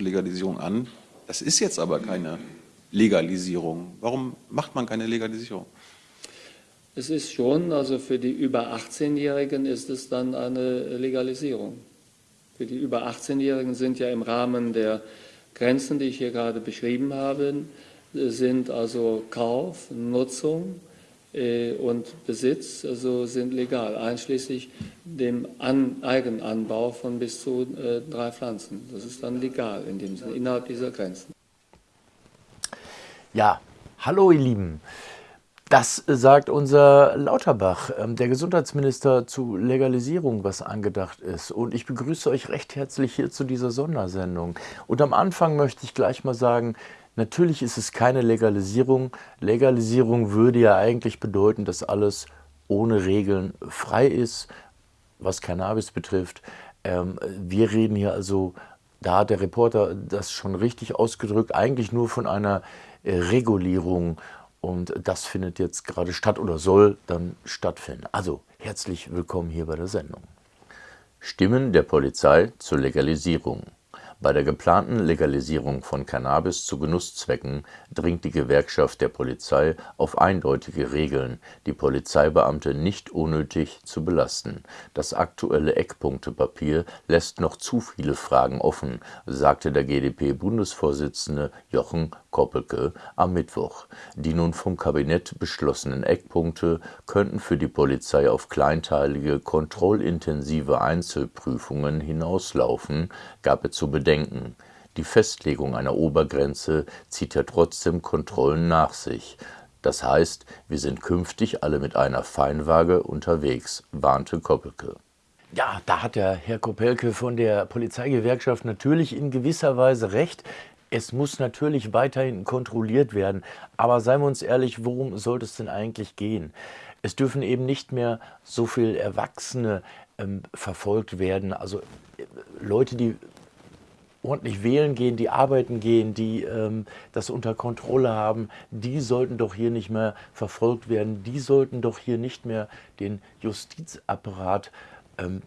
Legalisierung an. Das ist jetzt aber keine Legalisierung. Warum macht man keine Legalisierung? Es ist schon, also für die über 18-Jährigen ist es dann eine Legalisierung. Für die über 18-Jährigen sind ja im Rahmen der Grenzen, die ich hier gerade beschrieben habe, sind also Kauf, Nutzung und Besitz also sind legal, einschließlich dem An Eigenanbau von bis zu äh, drei Pflanzen. Das ist dann legal in dem Sinne, innerhalb dieser Grenzen. Ja, hallo ihr Lieben. Das sagt unser Lauterbach, ähm, der Gesundheitsminister zu Legalisierung, was angedacht ist. Und ich begrüße euch recht herzlich hier zu dieser Sondersendung. Und am Anfang möchte ich gleich mal sagen, natürlich ist es keine Legalisierung. Legalisierung würde ja eigentlich bedeuten, dass alles ohne Regeln frei ist, was Cannabis betrifft. Ähm, wir reden hier also, da hat der Reporter das schon richtig ausgedrückt, eigentlich nur von einer äh, Regulierung und das findet jetzt gerade statt oder soll dann stattfinden. Also herzlich willkommen hier bei der Sendung. Stimmen der Polizei zur Legalisierung. Bei der geplanten Legalisierung von Cannabis zu Genusszwecken dringt die Gewerkschaft der Polizei auf eindeutige Regeln, die Polizeibeamte nicht unnötig zu belasten. Das aktuelle Eckpunktepapier lässt noch zu viele Fragen offen, sagte der GdP-Bundesvorsitzende Jochen Koppelke am Mittwoch. Die nun vom Kabinett beschlossenen Eckpunkte könnten für die Polizei auf kleinteilige, kontrollintensive Einzelprüfungen hinauslaufen, gab er zu bedenken. Die Festlegung einer Obergrenze zieht ja trotzdem Kontrollen nach sich. Das heißt, wir sind künftig alle mit einer Feinwaage unterwegs, warnte Koppelke. Ja, da hat der Herr Kopelke von der Polizeigewerkschaft natürlich in gewisser Weise recht. Es muss natürlich weiterhin kontrolliert werden, aber seien wir uns ehrlich, worum sollte es denn eigentlich gehen? Es dürfen eben nicht mehr so viele Erwachsene ähm, verfolgt werden, also äh, Leute, die ordentlich wählen gehen, die arbeiten gehen, die ähm, das unter Kontrolle haben, die sollten doch hier nicht mehr verfolgt werden, die sollten doch hier nicht mehr den Justizapparat ähm,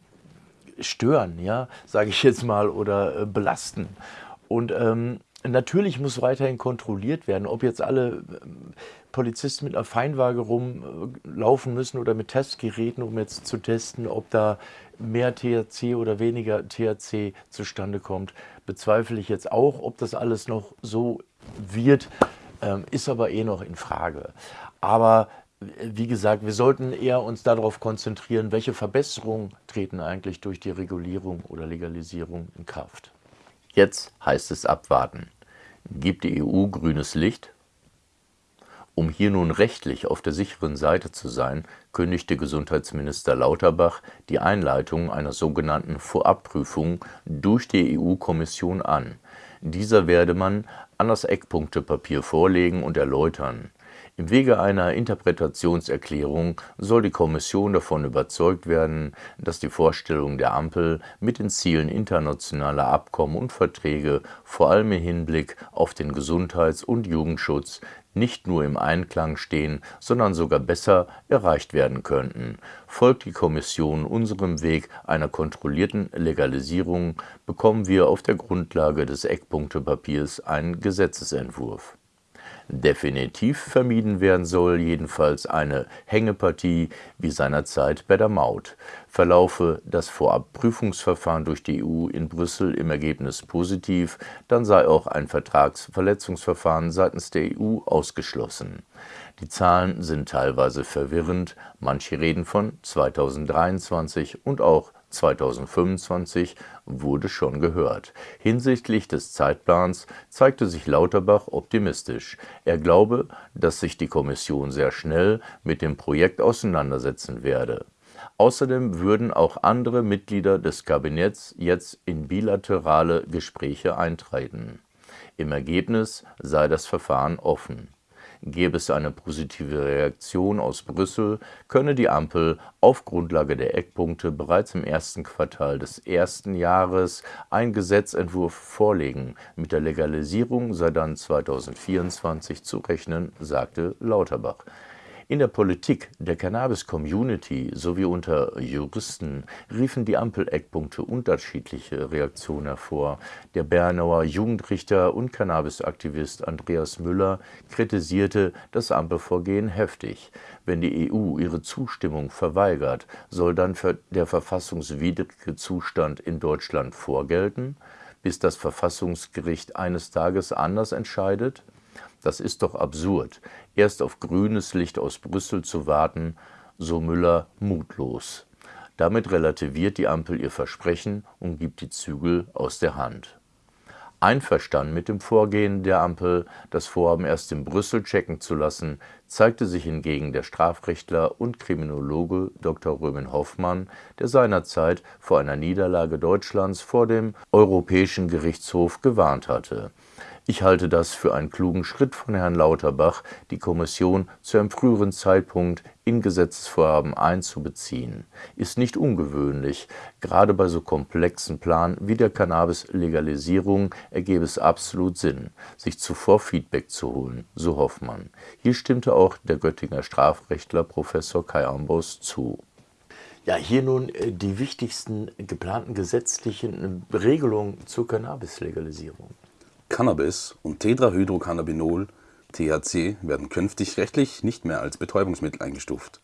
stören, ja, sage ich jetzt mal, oder äh, belasten. Und ähm, Natürlich muss weiterhin kontrolliert werden, ob jetzt alle ähm, Polizisten mit einer Feinwaage rumlaufen müssen oder mit Testgeräten, um jetzt zu testen, ob da mehr THC oder weniger THC zustande kommt, bezweifle ich jetzt auch. Ob das alles noch so wird, ähm, ist aber eh noch in Frage. Aber wie gesagt, wir sollten eher uns darauf konzentrieren, welche Verbesserungen treten eigentlich durch die Regulierung oder Legalisierung in Kraft. Jetzt heißt es abwarten. Gibt die EU grünes Licht? Um hier nun rechtlich auf der sicheren Seite zu sein, kündigte Gesundheitsminister Lauterbach die Einleitung einer sogenannten Vorabprüfung durch die EU-Kommission an. Dieser werde man an das Eckpunktepapier vorlegen und erläutern. Im Wege einer Interpretationserklärung soll die Kommission davon überzeugt werden, dass die Vorstellungen der Ampel mit den Zielen internationaler Abkommen und Verträge vor allem im Hinblick auf den Gesundheits- und Jugendschutz nicht nur im Einklang stehen, sondern sogar besser erreicht werden könnten. Folgt die Kommission unserem Weg einer kontrollierten Legalisierung, bekommen wir auf der Grundlage des Eckpunktepapiers einen Gesetzesentwurf. Definitiv vermieden werden soll jedenfalls eine Hängepartie wie seinerzeit bei der Maut. Verlaufe das Vorabprüfungsverfahren durch die EU in Brüssel im Ergebnis positiv, dann sei auch ein Vertragsverletzungsverfahren seitens der EU ausgeschlossen. Die Zahlen sind teilweise verwirrend, manche reden von 2023 und auch 2025 wurde schon gehört. Hinsichtlich des Zeitplans zeigte sich Lauterbach optimistisch. Er glaube, dass sich die Kommission sehr schnell mit dem Projekt auseinandersetzen werde. Außerdem würden auch andere Mitglieder des Kabinetts jetzt in bilaterale Gespräche eintreten. Im Ergebnis sei das Verfahren offen. Gäbe es eine positive Reaktion aus Brüssel, könne die Ampel auf Grundlage der Eckpunkte bereits im ersten Quartal des ersten Jahres einen Gesetzentwurf vorlegen. Mit der Legalisierung sei dann 2024 zu rechnen, sagte Lauterbach. In der Politik, der Cannabis-Community sowie unter Juristen riefen die Ampel-Eckpunkte unterschiedliche Reaktionen hervor. Der Bernauer Jugendrichter und Cannabis-Aktivist Andreas Müller kritisierte das Ampelvorgehen heftig. Wenn die EU ihre Zustimmung verweigert, soll dann der verfassungswidrige Zustand in Deutschland vorgelten, bis das Verfassungsgericht eines Tages anders entscheidet? Das ist doch absurd, erst auf grünes Licht aus Brüssel zu warten, so Müller mutlos. Damit relativiert die Ampel ihr Versprechen und gibt die Zügel aus der Hand. Einverstanden mit dem Vorgehen der Ampel, das Vorhaben erst in Brüssel checken zu lassen, zeigte sich hingegen der Strafrechtler und Kriminologe Dr. Römen Hoffmann, der seinerzeit vor einer Niederlage Deutschlands vor dem Europäischen Gerichtshof gewarnt hatte. Ich halte das für einen klugen Schritt von Herrn Lauterbach, die Kommission zu einem früheren Zeitpunkt in Gesetzesvorhaben einzubeziehen. Ist nicht ungewöhnlich. Gerade bei so komplexen Plan wie der Cannabis-Legalisierung ergebe es absolut Sinn, sich zuvor Feedback zu holen, so Hoffmann. Hier stimmte auch der Göttinger Strafrechtler Professor Kai Ambos zu. Ja, hier nun äh, die wichtigsten geplanten gesetzlichen Regelungen zur Cannabis-Legalisierung. Cannabis und Tetrahydrocannabinol (THC) werden künftig rechtlich nicht mehr als Betäubungsmittel eingestuft.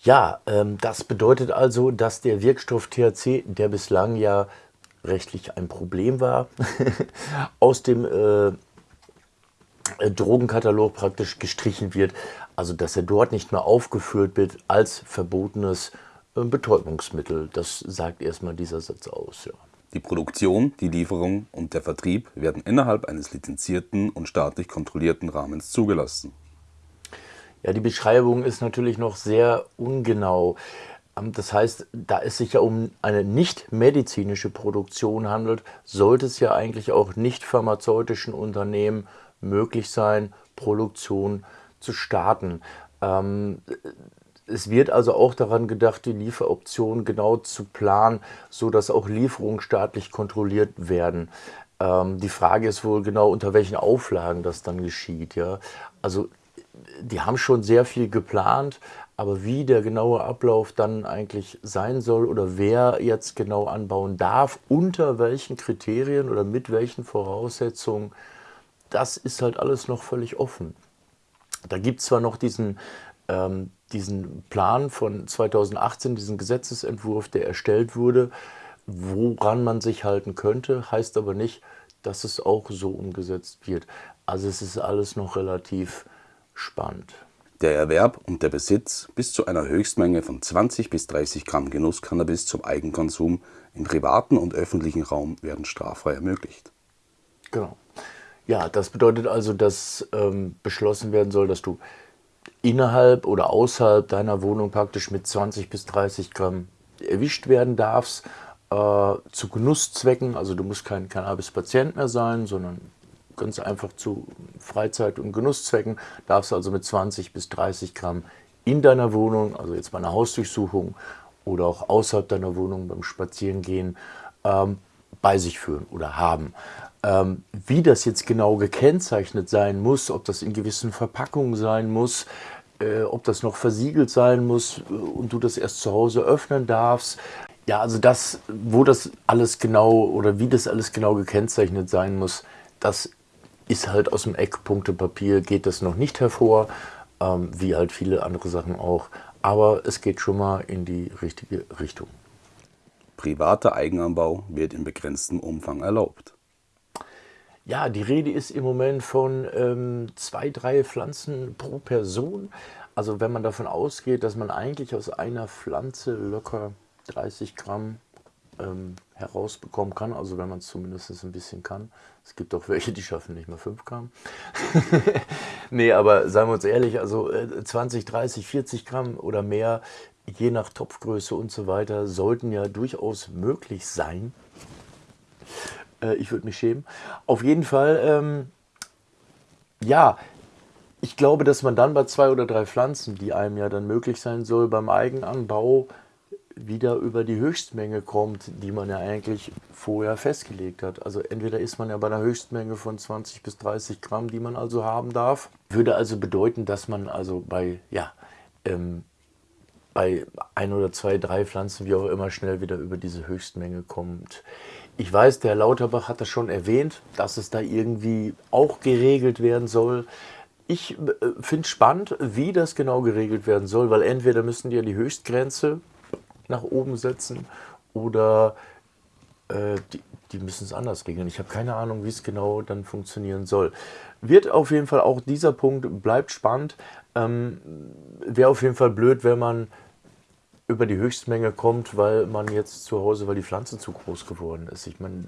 Ja, ähm, das bedeutet also, dass der Wirkstoff THC, der bislang ja rechtlich ein Problem war, aus dem äh, Drogenkatalog praktisch gestrichen wird. Also dass er dort nicht mehr aufgeführt wird als verbotenes äh, Betäubungsmittel. Das sagt erstmal dieser Satz aus. Ja. Die Produktion, die Lieferung und der Vertrieb werden innerhalb eines lizenzierten und staatlich kontrollierten Rahmens zugelassen. Ja, die Beschreibung ist natürlich noch sehr ungenau. Ähm, das heißt, da es sich ja um eine nicht medizinische Produktion handelt, sollte es ja eigentlich auch nicht pharmazeutischen Unternehmen möglich sein, Produktion zu starten. Ähm, es wird also auch daran gedacht, die Lieferoptionen genau zu planen, sodass auch Lieferungen staatlich kontrolliert werden. Ähm, die Frage ist wohl genau, unter welchen Auflagen das dann geschieht. Ja? Also die haben schon sehr viel geplant, aber wie der genaue Ablauf dann eigentlich sein soll oder wer jetzt genau anbauen darf, unter welchen Kriterien oder mit welchen Voraussetzungen, das ist halt alles noch völlig offen. Da gibt es zwar noch diesen ähm, diesen Plan von 2018, diesen Gesetzesentwurf, der erstellt wurde, woran man sich halten könnte, heißt aber nicht, dass es auch so umgesetzt wird. Also es ist alles noch relativ spannend. Der Erwerb und der Besitz bis zu einer Höchstmenge von 20 bis 30 Gramm Genusscannabis zum Eigenkonsum im privaten und öffentlichen Raum werden straffrei ermöglicht. Genau. Ja, das bedeutet also, dass ähm, beschlossen werden soll, dass du innerhalb oder außerhalb deiner Wohnung praktisch mit 20 bis 30 Gramm erwischt werden darfst, äh, zu Genusszwecken. Also du musst kein Cannabis-Patient mehr sein, sondern ganz einfach zu Freizeit- und Genusszwecken darfst also mit 20 bis 30 Gramm in deiner Wohnung, also jetzt bei einer Hausdurchsuchung oder auch außerhalb deiner Wohnung beim Spazierengehen, ähm, bei sich führen oder haben. Ähm, wie das jetzt genau gekennzeichnet sein muss, ob das in gewissen Verpackungen sein muss, äh, ob das noch versiegelt sein muss äh, und du das erst zu Hause öffnen darfst. Ja, also das, wo das alles genau oder wie das alles genau gekennzeichnet sein muss, das ist halt aus dem Eckpunktepapier, geht das noch nicht hervor, ähm, wie halt viele andere Sachen auch. Aber es geht schon mal in die richtige Richtung. Privater Eigenanbau wird in begrenztem Umfang erlaubt. Ja, die Rede ist im Moment von ähm, zwei, drei Pflanzen pro Person. Also wenn man davon ausgeht, dass man eigentlich aus einer Pflanze locker 30 Gramm ähm, herausbekommen kann, also wenn man es zumindest ein bisschen kann. Es gibt auch welche, die schaffen nicht mehr 5 Gramm. nee, aber seien wir uns ehrlich, also 20, 30, 40 Gramm oder mehr, je nach Topfgröße und so weiter, sollten ja durchaus möglich sein. Äh, ich würde mich schämen. Auf jeden Fall, ähm, ja, ich glaube, dass man dann bei zwei oder drei Pflanzen, die einem ja dann möglich sein soll, beim Eigenanbau wieder über die Höchstmenge kommt, die man ja eigentlich vorher festgelegt hat. Also entweder ist man ja bei einer Höchstmenge von 20 bis 30 Gramm, die man also haben darf. Würde also bedeuten, dass man also bei, ja, ähm, bei ein oder zwei, drei Pflanzen, wie auch immer, schnell wieder über diese Höchstmenge kommt. Ich weiß, der Lauterbach hat das schon erwähnt, dass es da irgendwie auch geregelt werden soll. Ich äh, finde es spannend, wie das genau geregelt werden soll, weil entweder müssen die ja die Höchstgrenze nach oben setzen oder äh, die, die müssen es anders regeln. Ich habe keine Ahnung, wie es genau dann funktionieren soll. Wird auf jeden Fall auch dieser Punkt bleibt spannend. Ähm, Wäre auf jeden Fall blöd, wenn man über die Höchstmenge kommt, weil man jetzt zu Hause, weil die Pflanze zu groß geworden ist. Ich meine,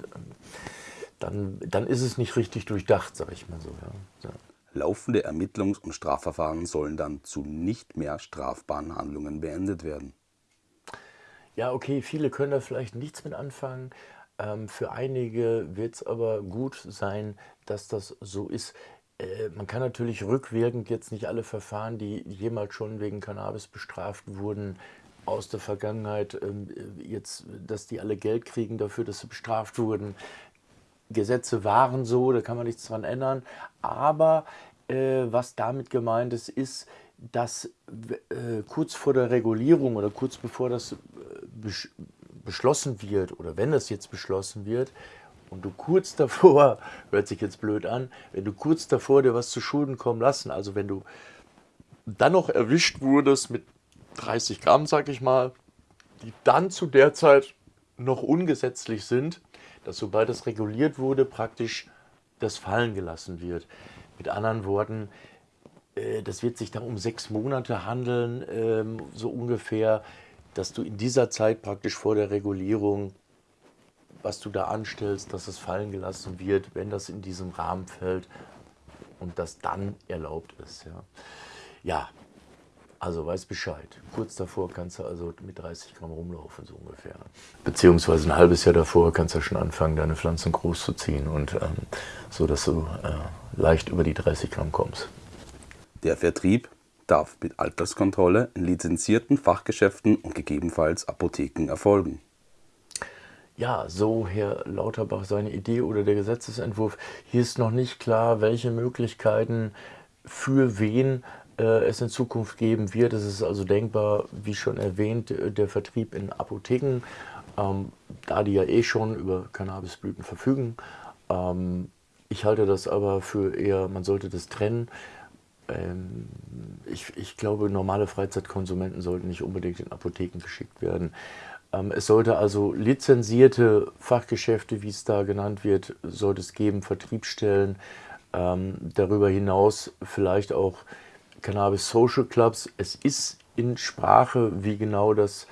dann, dann ist es nicht richtig durchdacht, sage ich mal so. Ja. Laufende Ermittlungs- und Strafverfahren sollen dann zu nicht mehr strafbaren Handlungen beendet werden. Ja, okay, viele können da vielleicht nichts mit anfangen. Ähm, für einige wird es aber gut sein, dass das so ist. Äh, man kann natürlich rückwirkend jetzt nicht alle Verfahren, die jemals schon wegen Cannabis bestraft wurden, aus der Vergangenheit, ähm, jetzt, dass die alle Geld kriegen dafür, dass sie bestraft wurden. Gesetze waren so, da kann man nichts dran ändern. Aber äh, was damit gemeint ist, ist, dass äh, kurz vor der Regulierung oder kurz bevor das äh, besch beschlossen wird oder wenn das jetzt beschlossen wird und du kurz davor, hört sich jetzt blöd an, wenn du kurz davor dir was zu Schulden kommen lassen, also wenn du dann noch erwischt wurdest mit 30 Gramm, sag ich mal, die dann zu der Zeit noch ungesetzlich sind, dass sobald das reguliert wurde, praktisch das fallen gelassen wird. Mit anderen Worten, äh, das wird sich dann um sechs Monate handeln, ähm, so ungefähr, dass du in dieser Zeit praktisch vor der Regulierung, was du da anstellst, dass es fallen gelassen wird, wenn das in diesem Rahmen fällt und das dann erlaubt ist. Ja, ja also weiß Bescheid. Kurz davor kannst du also mit 30 Gramm rumlaufen, so ungefähr. Beziehungsweise ein halbes Jahr davor kannst du schon anfangen, deine Pflanzen groß zu ziehen und ähm, so, dass du äh, leicht über die 30 Gramm kommst. Der Vertrieb darf mit Alterskontrolle in lizenzierten Fachgeschäften und gegebenenfalls Apotheken erfolgen. Ja, so Herr Lauterbach seine Idee oder der Gesetzesentwurf. Hier ist noch nicht klar, welche Möglichkeiten für wen es in Zukunft geben wird. Es ist also denkbar, wie schon erwähnt, der Vertrieb in Apotheken, ähm, da die ja eh schon über Cannabisblüten verfügen. Ähm, ich halte das aber für eher, man sollte das trennen. Ähm, ich, ich, glaube, normale Freizeitkonsumenten sollten nicht unbedingt in Apotheken geschickt werden. Ähm, es sollte also lizenzierte Fachgeschäfte, wie es da genannt wird, sollte es geben, Vertriebsstellen. Ähm, darüber hinaus vielleicht auch Cannabis Social Clubs. Es ist in Sprache, wie genau das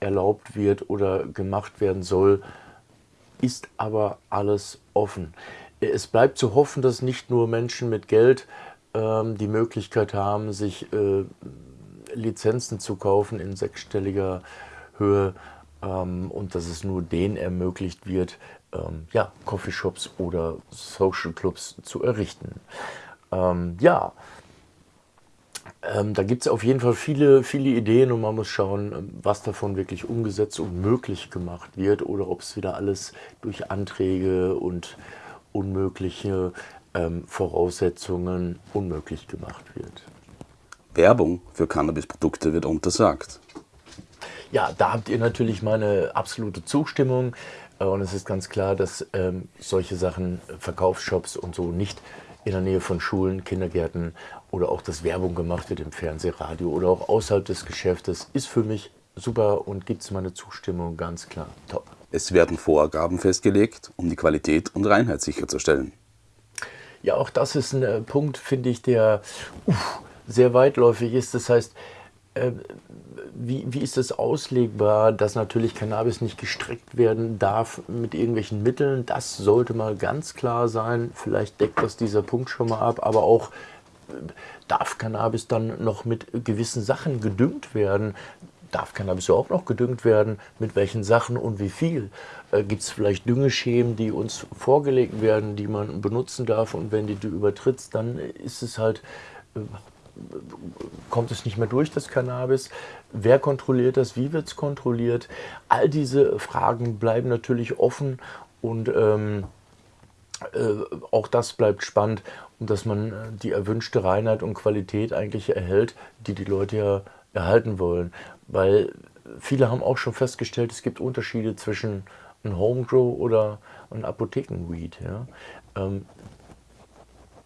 erlaubt wird oder gemacht werden soll, ist aber alles offen. Es bleibt zu hoffen, dass nicht nur Menschen mit Geld ähm, die Möglichkeit haben, sich äh, Lizenzen zu kaufen in sechsstelliger Höhe ähm, und dass es nur denen ermöglicht wird, ähm, ja, Coffeeshops oder Social Clubs zu errichten. Ähm, ja, ähm, da gibt es auf jeden Fall viele, viele Ideen und man muss schauen, ähm, was davon wirklich umgesetzt und möglich gemacht wird oder ob es wieder alles durch Anträge und unmögliche ähm, Voraussetzungen unmöglich gemacht wird. Werbung für Cannabisprodukte wird untersagt. Ja, da habt ihr natürlich meine absolute Zustimmung. Äh, und es ist ganz klar, dass ähm, solche Sachen, Verkaufsshops und so nicht in der Nähe von Schulen, Kindergärten oder auch dass Werbung gemacht wird im Fernsehradio oder auch außerhalb des Geschäftes, ist für mich super und gibt es meine Zustimmung ganz klar. Top. Es werden Vorgaben festgelegt, um die Qualität und Reinheit sicherzustellen. Ja, auch das ist ein äh, Punkt, finde ich, der uff, sehr weitläufig ist. Das heißt, äh, wie, wie ist das auslegbar, dass natürlich Cannabis nicht gestreckt werden darf mit irgendwelchen Mitteln? Das sollte mal ganz klar sein. Vielleicht deckt das dieser Punkt schon mal ab, aber auch darf Cannabis dann noch mit gewissen Sachen gedüngt werden? darf Cannabis auch noch gedüngt werden, mit welchen Sachen und wie viel. Äh, Gibt es vielleicht Düngeschemen, die uns vorgelegt werden, die man benutzen darf und wenn die du übertrittst, dann ist es halt, äh, kommt es nicht mehr durch, das Cannabis? Wer kontrolliert das? Wie wird es kontrolliert? All diese Fragen bleiben natürlich offen und ähm, äh, auch das bleibt spannend, dass man äh, die erwünschte Reinheit und Qualität eigentlich erhält, die die Leute ja erhalten wollen. Weil viele haben auch schon festgestellt, es gibt Unterschiede zwischen einem Homegrow oder einem Apothekenweed. Ja? Ähm,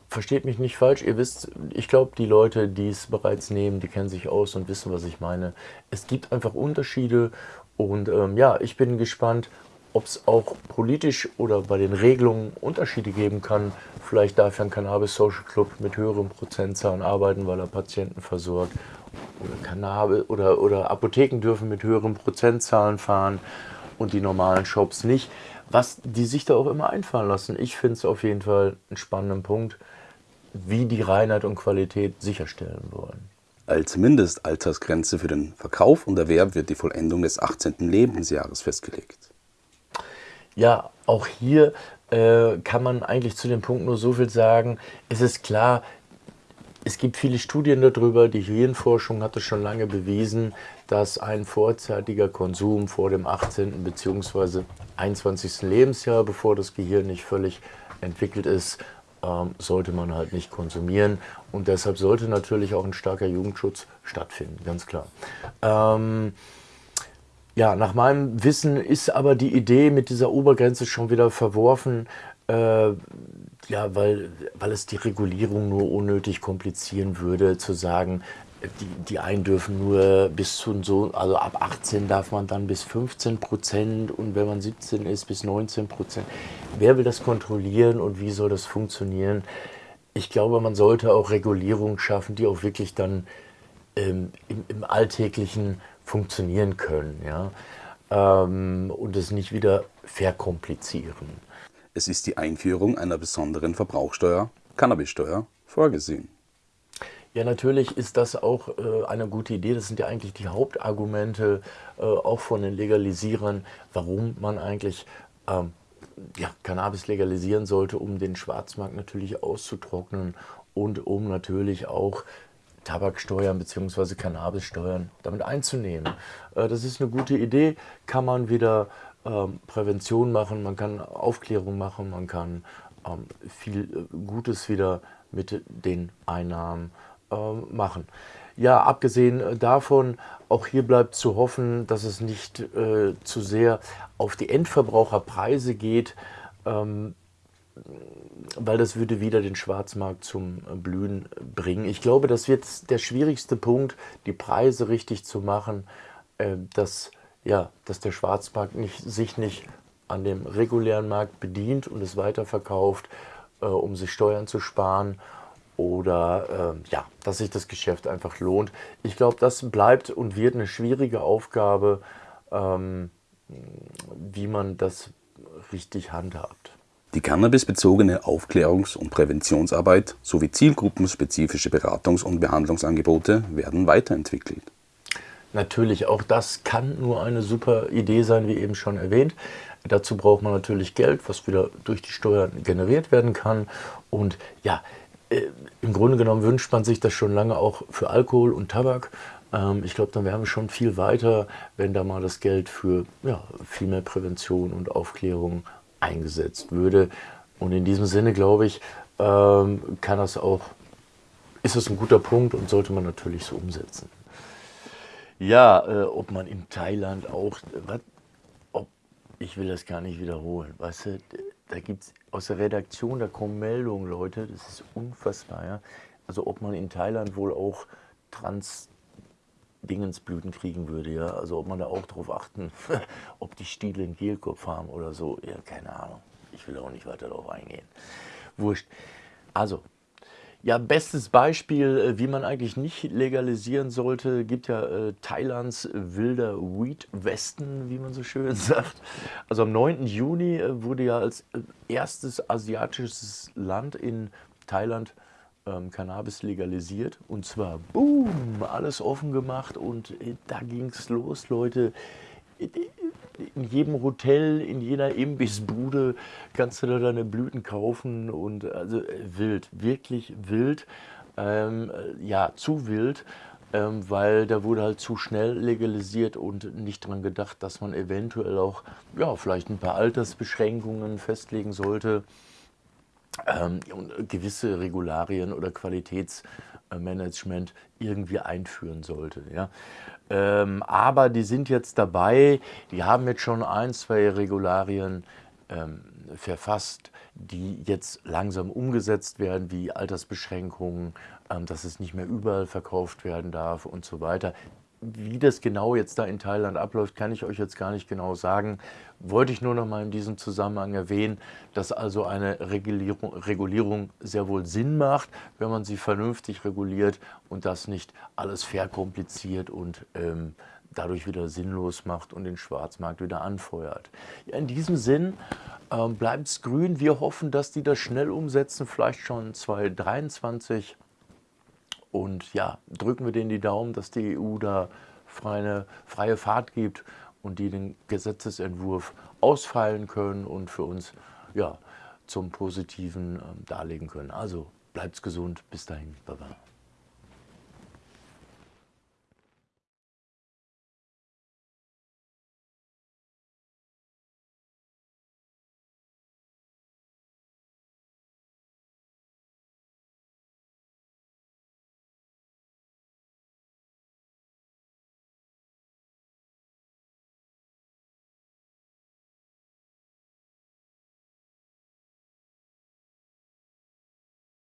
versteht mich nicht falsch, ihr wisst, ich glaube, die Leute, die es bereits nehmen, die kennen sich aus und wissen, was ich meine. Es gibt einfach Unterschiede und ähm, ja, ich bin gespannt, ob es auch politisch oder bei den Regelungen Unterschiede geben kann. Vielleicht darf ja ein Cannabis Social Club mit höheren Prozentzahlen arbeiten, weil er Patienten versorgt. Oder, Cannabis oder, oder Apotheken dürfen mit höheren Prozentzahlen fahren und die normalen Shops nicht. Was die sich da auch immer einfallen lassen. Ich finde es auf jeden Fall einen spannenden Punkt, wie die Reinheit und Qualität sicherstellen wollen. Als Mindestaltersgrenze für den Verkauf und Erwerb wird die Vollendung des 18. Lebensjahres festgelegt. Ja, auch hier äh, kann man eigentlich zu dem Punkt nur so viel sagen. Es ist klar, es gibt viele Studien darüber, die Hirnforschung hat es schon lange bewiesen, dass ein vorzeitiger Konsum vor dem 18. bzw. 21. Lebensjahr, bevor das Gehirn nicht völlig entwickelt ist, ähm, sollte man halt nicht konsumieren. Und deshalb sollte natürlich auch ein starker Jugendschutz stattfinden, ganz klar. Ähm, ja, nach meinem Wissen ist aber die Idee mit dieser Obergrenze schon wieder verworfen, äh, ja, weil, weil es die Regulierung nur unnötig komplizieren würde, zu sagen, die, die einen dürfen nur bis zu so, also ab 18 darf man dann bis 15 Prozent und wenn man 17 ist, bis 19 Prozent. Wer will das kontrollieren und wie soll das funktionieren? Ich glaube, man sollte auch Regulierungen schaffen, die auch wirklich dann ähm, im, im alltäglichen funktionieren können ja? Ähm, und es nicht wieder verkomplizieren. Es ist die Einführung einer besonderen Verbrauchsteuer, Cannabissteuer, vorgesehen. Ja, natürlich ist das auch äh, eine gute Idee. Das sind ja eigentlich die Hauptargumente äh, auch von den Legalisierern, warum man eigentlich ähm, ja, Cannabis legalisieren sollte, um den Schwarzmarkt natürlich auszutrocknen und um natürlich auch Tabaksteuern bzw. Cannabissteuern damit einzunehmen. Äh, das ist eine gute Idee, kann man wieder ähm, Prävention machen, man kann Aufklärung machen, man kann ähm, viel äh, Gutes wieder mit den Einnahmen ähm, machen. Ja, abgesehen äh, davon, auch hier bleibt zu hoffen, dass es nicht äh, zu sehr auf die Endverbraucherpreise geht. Ähm, weil das würde wieder den Schwarzmarkt zum Blühen bringen. Ich glaube, das wird der schwierigste Punkt, die Preise richtig zu machen, äh, dass, ja, dass der Schwarzmarkt nicht, sich nicht an dem regulären Markt bedient und es weiterverkauft, äh, um sich Steuern zu sparen oder ja, dass sich das Geschäft einfach lohnt. Ich glaube, das bleibt und wird eine schwierige Aufgabe, ähm, wie man das richtig handhabt. Die cannabisbezogene Aufklärungs- und Präventionsarbeit sowie zielgruppenspezifische Beratungs- und Behandlungsangebote werden weiterentwickelt. Natürlich, auch das kann nur eine super Idee sein, wie eben schon erwähnt. Dazu braucht man natürlich Geld, was wieder durch die Steuern generiert werden kann. Und ja, äh, im Grunde genommen wünscht man sich das schon lange auch für Alkohol und Tabak. Ähm, ich glaube, dann wären wir schon viel weiter, wenn da mal das Geld für ja, viel mehr Prävention und Aufklärung eingesetzt würde. Und in diesem Sinne, glaube ich, ähm, kann das auch, ist das ein guter Punkt und sollte man natürlich so umsetzen. Ja, äh, ob man in Thailand auch, wat, ob, ich will das gar nicht wiederholen, weißt du, da gibt es aus der Redaktion, da kommen Meldungen, Leute, das ist unfassbar, ja. Also ob man in Thailand wohl auch Trans Dingensblüten kriegen würde, ja. Also ob man da auch darauf achten, ob die Stiele einen Gelkopf haben oder so, ja, keine Ahnung. Ich will auch nicht weiter darauf eingehen. Wurscht. Also, ja, bestes Beispiel, äh, wie man eigentlich nicht legalisieren sollte, gibt ja äh, Thailands wilder Weed Westen, wie man so schön sagt. Also am 9. Juni äh, wurde ja als äh, erstes asiatisches Land in Thailand ähm, Cannabis legalisiert. Und zwar, boom, alles offen gemacht und äh, da ging es los, Leute. In jedem Hotel, in jeder Imbissbude kannst du da deine Blüten kaufen und also äh, wild, wirklich wild. ähm, ja, zu wild, ähm, weil da wurde halt zu schnell legalisiert und nicht daran gedacht, dass man eventuell auch ja, vielleicht ein paar Altersbeschränkungen festlegen sollte ähm, gewisse Regularien oder Qualitätsmanagement irgendwie einführen sollte. Ja. Ähm, aber die sind jetzt dabei, die haben jetzt schon ein, zwei Regularien ähm, verfasst, die jetzt langsam umgesetzt werden, wie Altersbeschränkungen, ähm, dass es nicht mehr überall verkauft werden darf und so weiter. Wie das genau jetzt da in Thailand abläuft, kann ich euch jetzt gar nicht genau sagen. Wollte ich nur noch mal in diesem Zusammenhang erwähnen, dass also eine Regulierung, Regulierung sehr wohl Sinn macht, wenn man sie vernünftig reguliert und das nicht alles verkompliziert und ähm, dadurch wieder sinnlos macht und den Schwarzmarkt wieder anfeuert. Ja, in diesem Sinn ähm, bleibt es grün. Wir hoffen, dass die das schnell umsetzen, vielleicht schon 2023. Und ja, drücken wir denen die Daumen, dass die EU da freie, freie Fahrt gibt und die den Gesetzesentwurf ausfeilen können und für uns ja, zum Positiven ähm, darlegen können. Also bleibt's gesund. Bis dahin. Baba.